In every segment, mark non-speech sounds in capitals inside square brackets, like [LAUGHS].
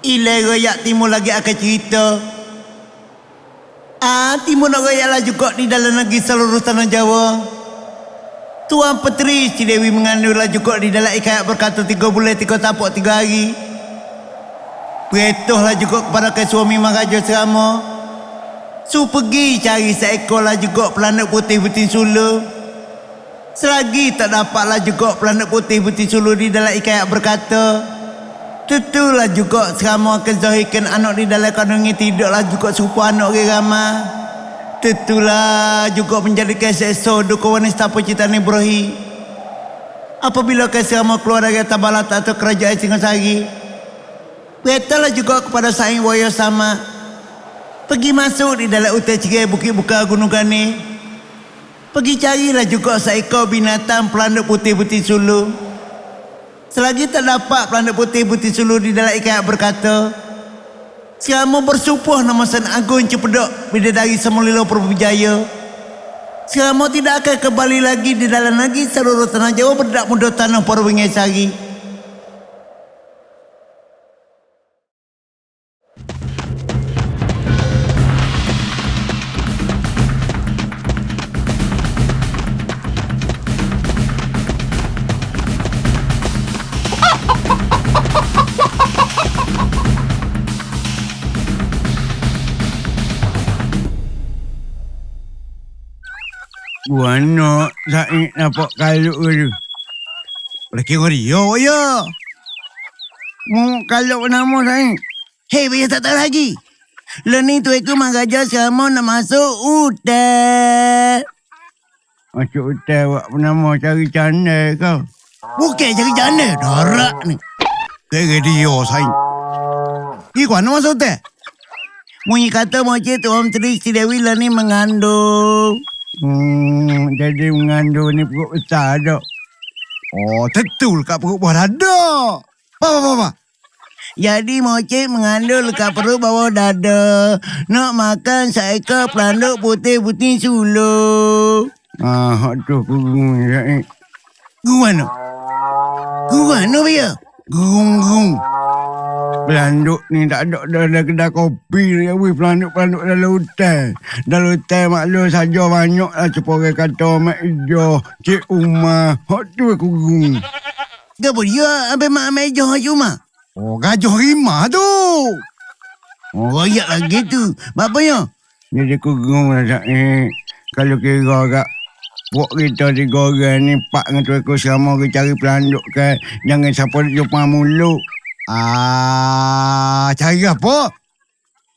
Ile royak timur lagi akan cerita. Ah, timur nak royak lah juga di dalam negeri seluruh tanah Jawa. Tuan Petri si Dewi mengandunglah juga di dalam ikat berkata tiga bulan tiga tapak tiga hari. Berituhlah juga kepada ke suami Maharaja Serama. Su pergi cari seekor lah juga pelanak putih putih sulu. Selagi tak dapatlah juga pelanak putih putih sulu di dalam ikat berkata. Tentulah juga Serama akan zahirkan anak di dalam kandungan tidaklah juga serupa anak orang ramah. Tentulah juga menjadikan sekso duka wanita penciptaan Ibrahim. Apabila kesama keluar dari tabalat atau kerajaan Singasari, beritalah juga kepada saing waya sama. Pergi masuk di dalam utai cerai bukit buka gunung gani. Pergi carilah juga seekor binatang pelanduk putih-putih sulu. Selagi tak dapat pelanduk putih-putih sulu di dalam ikat berkata, Selama bersumpah nama San Agung Cepedok Bidadari Semulilo Perbujaya Selama tidak akan kembali lagi di dalam lagi seluruh tanah Jawa berdak muda tanah Perwingai Sari. Buana Said nampak kaluk ke tu. Boleh kira dia, ya. Mu kaluk nama Said. Hei, biar tak tahu lagi. Lo ni tu aku mengajar sama nak masuk hutan. Masuk hotel buat penama cari canda kau. Bukan cari jana, darak ni. Kira dia, Sain. Pergi kau nak masuk hutan? Munyi kata macam tu Om Tri Si Dewi lah ni mengandung. Hmm, jadi mengandung ni perut besar tak? Oh, tentu kat perut bawah dada. Apa, apa, apa? Jadi mocik mengandung dekat perut bawah dada. Nak makan seekor pelanduk putih-putih sulu. Ah, hak tu kurung Said. Gung mana? Gung mana, Bia? Gerung-gerung. Pelanduk ni tak ada dalam kedai kopi ni. Wih, pelanduk-pelanduk dalam hutan. Dalam hutan maklum saja banyak lah. Cepat orang kata Mak Ijo, Cik Umar. Hak tu aku gerung. Gapa dia ambil mak ambil jauh cuma? Oh, gajah rimah tu. Oh, royak lagi tu. Apa ya? Jadi aku gerung lah Said. Kalau kira kat Pok kita tiga orang ni Pak dengan tu aku selama kita cari pelanduk kan Jangan siapa jumpa mulut Ah, cari apa?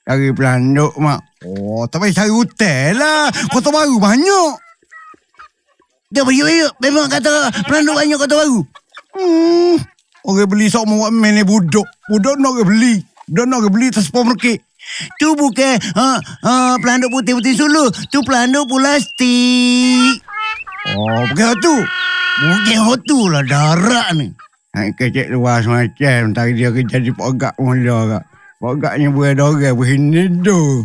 Cari pelanduk mak Oh, tak payah cari hotel lah. Kota baru banyak. Dia ayo. Memang kata pelanduk banyak kota baru. Hmm, orang beli sok mau ni budak. Budak nak orang beli. Budak nak orang beli atas supermarket. Tu bukan uh, uh, pelanduk putih-putih sulu. Tu pelanduk plastik. Oh, bukan tu. Bukan hotu lah darak ni. Hai kecek luar semacam. Tadi dia kerja di pogak mula kak. Pogaknya buat orang begini tu.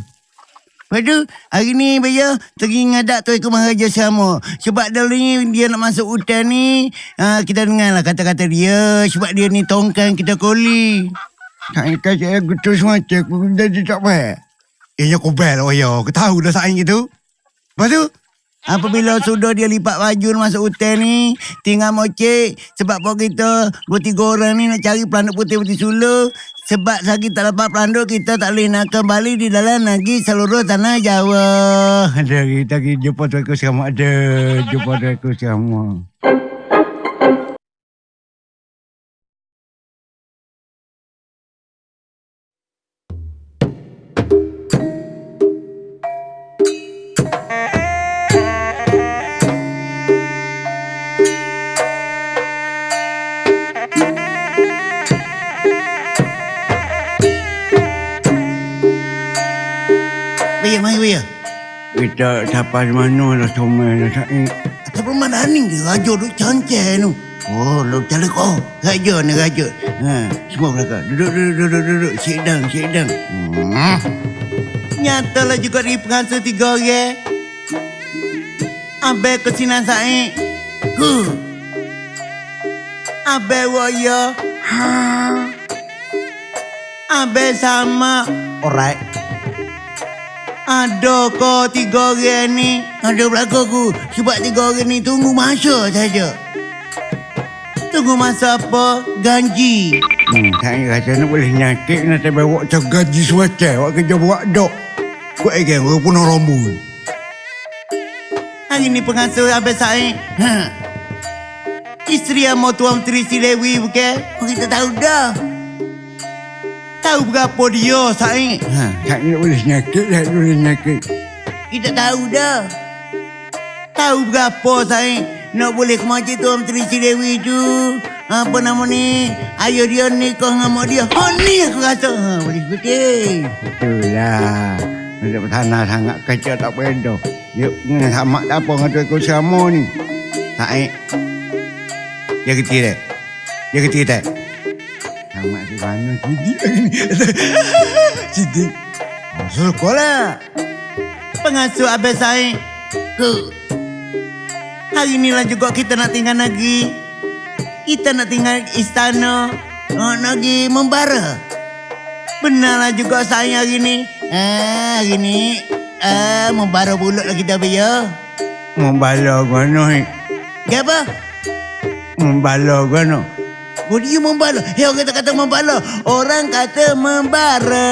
Lepas tu, hari ni Baya pergi ngadak tu ikut Maharaja sama. Sebab dulu ni dia nak masuk hutan ni, uh, kita dengar lah kata-kata dia. Sebab dia ni tongkang kita koli. Hai kecek aku tu semacam. Aku jadi tak baik. Eh, ya kau bel, oh ya. Kau tahu dah saing gitu. Lepas tu, apabila sudah dia lipat baju masuk hutan ni, tinggal mocek. Sebab pun kita, dua tiga orang ni nak cari pelanduk putih-putih sulu. Sebab lagi tak dapat pelanduk, kita tak boleh nak kembali di dalam lagi seluruh tanah Jawa. Ada kita pergi jumpa tu aku sama ada. Jumpa tu aku sama. Kita sampai mana lah semua dah Said. Atas rumah ni dia raja duk cancel tu. Oh, lu cari kau. Raja ni raja. Ha, semua belakang. Duduk, duduk, duduk, duduk. Sit down, sit down. Hmm. Nyatalah juga di pengantin tiga orang. Abel kesinan saya. Huh. Abel waya. Ha. Abe sama. Alright. Ada kau tiga orang ni. Ada belakang aku. Sebab tiga orang ni tunggu masa saja. Tunggu masa apa? Ganji. Hmm, saya rasa nak boleh nyakit nak saya bawa macam gaji suacai. Awak kerja buat dok. Kau agen, kau punah rambut. Hari ni pengasuh Abang Said. Ha. Isteri yang mau tuan Menteri si Dewi bukan? Kita tahu dah. Tahu berapa dia Said? Ha, saya nak boleh nyakit, nak boleh nyakit. Kita tahu dah. Tahu berapa Said? Nak boleh ke masjid tuan Menteri si Dewi tu. Apa nama ni? Ayah dia nikah dengan mak dia. Ha ni aku rasa. Ha, boleh putih. Betul lah. Untuk tanah sangat kecil tak beda. Yuk, ni sama tak apa dengan tu sama ni. Said. Dia kecil tak? Dia kecil tak? Sama si mana lagi ni. [LAUGHS] Sidi. Masuk sekolah. Pengasuh Abang Said. Ke. Hari ni lah juga kita nak tinggal lagi. Kita nak tinggal istana. Nak lagi membara. Benarlah juga saya hari ni. Ah, hari ni. Ah, membara pulut lah kita biar. Membala mana? Ya apa? Membala mana? Oh, dia membala. Eh, orang kata kata membala. Orang kata membara.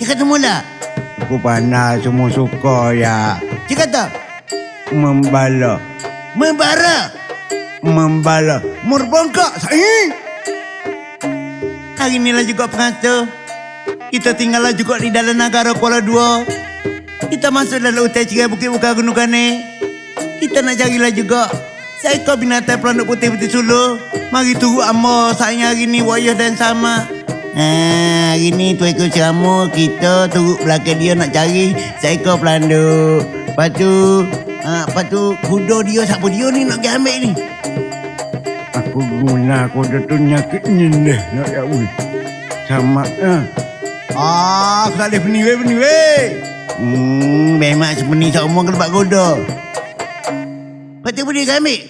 Dia kata mula. Aku panas semua suka ya. Dia kata Membala. membara. Membala. Merbongkak saya. Hari ni lah juga pengasuh. Kita tinggal lah juga di dalam negara Kuala Dua. Kita masuk dalam hutan cerai Bukit Buka Gunung Kane. Kita nak carilah juga. Seekor binatang pelanduk putih putih sulu. Mari tunggu amo saya hari ni wayah dan sama. Ha, hari ni tu ekor ceramu kita tunggu belakang dia nak cari seekor pelanduk. Lepas tu, ha, lepas tu kuda dia siapa dia ni nak pergi ambil ni. Aku guna aku dah tu nyakit nyendah nak ya ui. Sama ah. Ah, aku tak boleh pening weh, pening weh. Hmm, memang sepening semua ke tempat kuda. Lepas tu boleh ambil?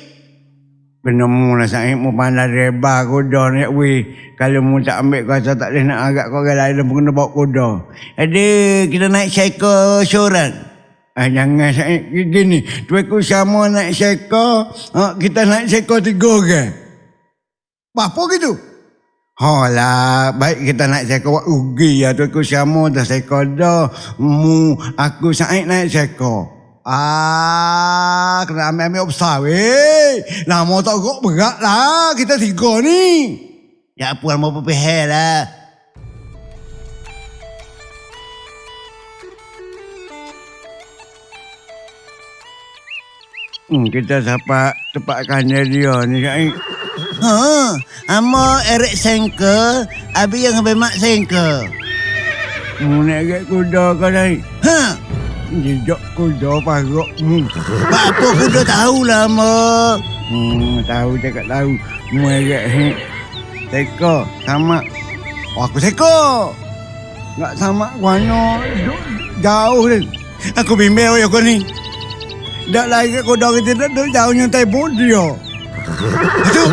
Penemu lah saya mau pandai reba kuda ni ui. Kalau mu tak ambil kau rasa tak boleh nak agak kau lain pun kena bawa kuda. Ada, kita naik cycle seorang. Ah, jangan saya gini. Tu aku sama naik seko. Ah, kita naik seko tiga orang. Apa gitu? Lah, baik kita naik seko rugi ya tu aku sama dah seko dah. Mu aku saik naik seko. Ah, kena ambil-ambil besar weh. Mau tak kok berat lah. Kita tiga ni. Ya apa mau pepehel lah. Hmm, kita dapat tempatkan dia ni saik. Ha, amo erek sengke, abi yang ambil mak sengke. Mu nak agak kuda kau saik. Ha, Jejak kuda parok. Hmm. apa kuda tahulah amo. Hmm, tahu cakap tahu. Merek he. Teko sama. Oh, aku teko. Enggak sama guano jauh ni. Aku bimbel ya kau ni. Dak lagi kau dah kita dah dah jauh nyontai dia. Itu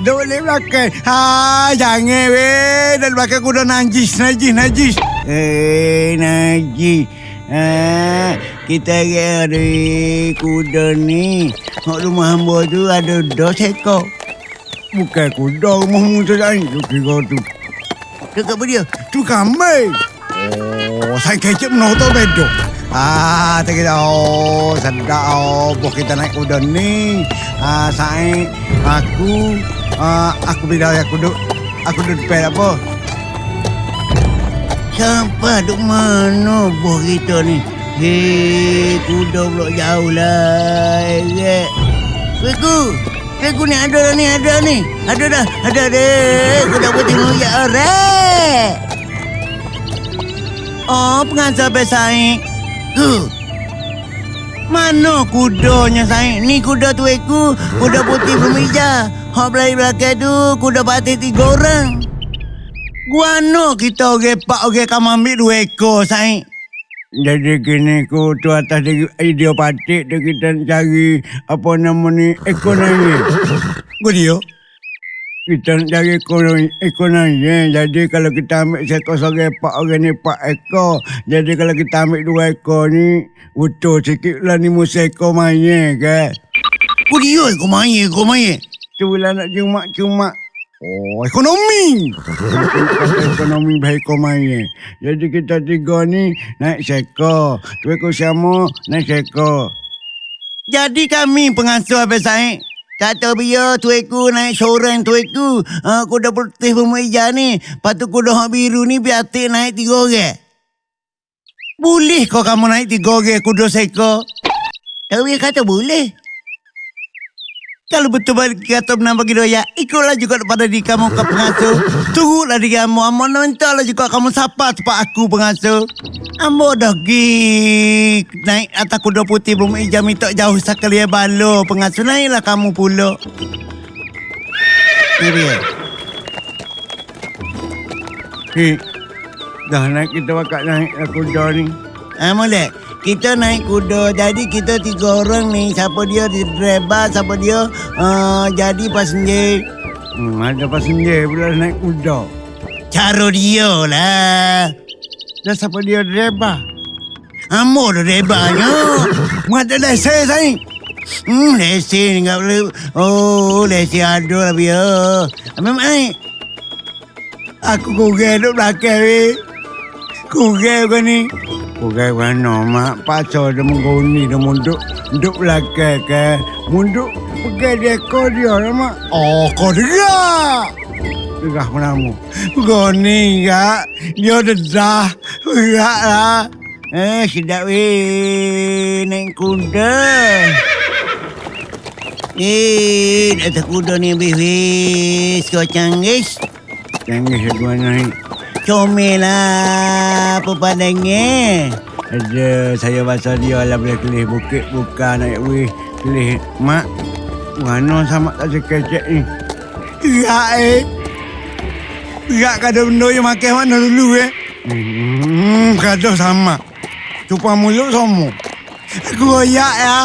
Dah boleh belakang. Ha, jangan weh. Dan belakang aku dah najis, najis, najis. Eh, Najib. Ha, kita dari kuda ni. Hak rumah hamba tu ada dos ekor. Bukan kuda rumahmu tu lain. Tu kira tu. Dekat apa dia? Tu kambing. Oh, saya kecap menonton bedo. Ah, tak kira. Oh, sedap. Oh, bos kita naik kuda ni. Ah, saya, aku, ah, aku bilang aku duduk, aku duduk depan apa? Sampai duk mana bos kita ni? Hei, kuda pula jauh lah. Beku. Beku ni ada dah ni, ada ni. Ada dah, ada deh. Kuda putih mulia orang. Oh, pengasah besaik. Huh. Mana kudanya Said? Ni kuda tu aku, kuda putih bermeja. Hak belai belakang tu, kuda patih tiga orang. Guano kita orang pak orang kamu ambil dua ekor Said. Jadi kini ku tu atas dia idiopatik dia kita cari apa nama ni ekonomi. Dia? kita nak cari ekonomi, ekonomi. Jadi kalau kita ambil seekor seorang pak orang ni pak ekor. Jadi kalau kita ambil dua ekor ni, utuh sikit lah ni musa ekor kan. Kau dia kau main, kau main. Tu lah nak cuma-cuma. Oh, ekonomi. Ekonomi baik ekor maya. Jadi kita tiga ni naik sekor. Tu ekor sama naik sekor. Jadi kami pengasuh Abang Said. Kata biar tuiku naik seorang tuiku. Uh, kuda putih pemeja ni. Lepas tu kuda hak biru ni biar naik tiga orang. Boleh kau kamu naik tiga orang kuda seko? Tapi kata boleh. Kalau betul balik kata benar bagi doya, ikutlah juga pada di kamu ke pengasuh. Turutlah di kamu. Amo nontonlah juga kamu sapa tempat aku pengasuh. Amo dah gi naik atas kuda putih belum ijam minta jauh sekali ya balo pengasuh naiklah kamu pula. Ni dia. Hei, dah naik kita bakal naik kuda ni. Ah, boleh. Kita naik kuda. Jadi kita tiga orang ni. Siapa dia di driver, siapa dia uh, jadi passenger. Hmm, ada passenger pula naik kuda. Cara dia lah. Dan siapa dia driver? Amo dah drivernya. Mengata lesen saya. Hmm, lesen enggak boleh. Oh, lesen ada lah biar. Ambil mai. Aku kurang duduk belakang ni. Kurang kau ni. Bukan mana mak pasal dia mengguni dia munduk duduk belakang ke munduk pegang dia ekor dia lah mak Oh, kau dengar. Tegah menamu Kau ni enggak. Dia dedah. Enggak lah. Eh, sedap weh. Naik kuda. Eh, atas kuda ni habis weh. Kau canggih. Canggih dua naik Comel. Apa pandangnya? Ada saya pasal dia lah boleh kelih bukit bukan naik weh kelih mak mana sama tak sekecek ni Enggak eh. Enggak kada benda yang makan mana dulu eh. hmm, kata sama Cupa mulut sama Aku royak ya.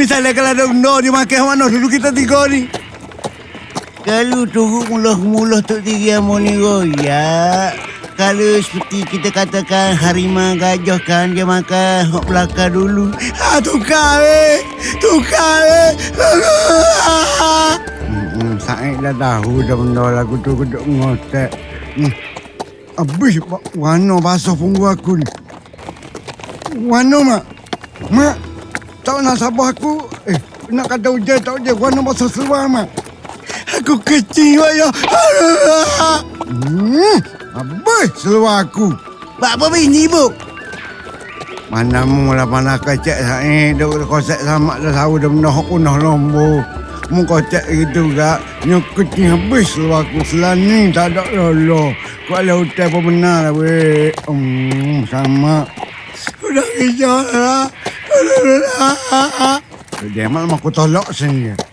Misalnya kalau ada benda dia makan mana dulu kita tiga ni. Kalau turut mulah-mulah tu tiga mu ni. Kalau seperti kita katakan harimau gajah kan dia makan hok belakang dulu. Ha tukar eh. Tukar eh. Hmm, saya dah tahu dah benda lagu tu kuduk ngotek. Hmm. Habis warna basuh punggu aku ni. Warna mak. Mak. Tak nak sabar aku. Eh, nak kata hujan tak hujan. Warna basuh seluar mak. Aku kecil ya. Hmm. Habis seluar aku. Pak apa bini bu? Mana mu lah panah kecek saya. Duk kosek sama dah tahu dah hok punah lombo. Mu kocek gitu gak. Nyukut ni habis seluar aku. Selani tak ada lolo. Kau ada hotel pun benar lah weh. Hmm, sama. Udah kejar lah. [LAUGHS] Dia malam aku tolak sini.